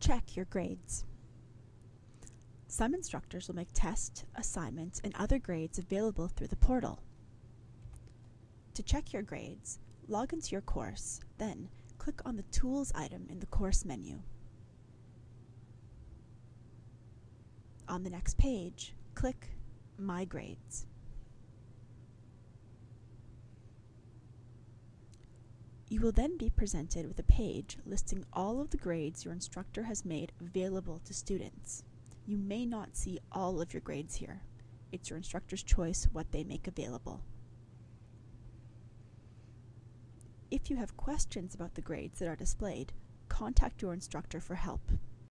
Check your grades. Some instructors will make test, assignments, and other grades available through the portal. To check your grades, log into your course, then click on the Tools item in the course menu. On the next page, click My Grades. You will then be presented with a page listing all of the grades your instructor has made available to students. You may not see all of your grades here. It's your instructor's choice what they make available. If you have questions about the grades that are displayed, contact your instructor for help.